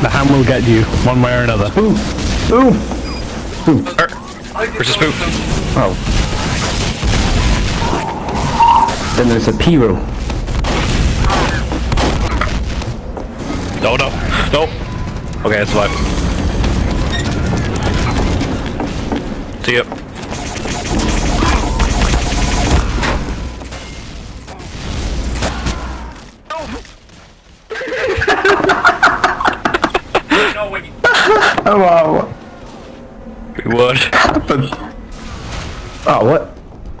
The ham will get you, one way or another. Ooh. Ooh. Er, Where's the spook? Oh. Then there's a Pyro. No, no, no. Okay, I survived. See ya. Wow. What? Happened? Oh what?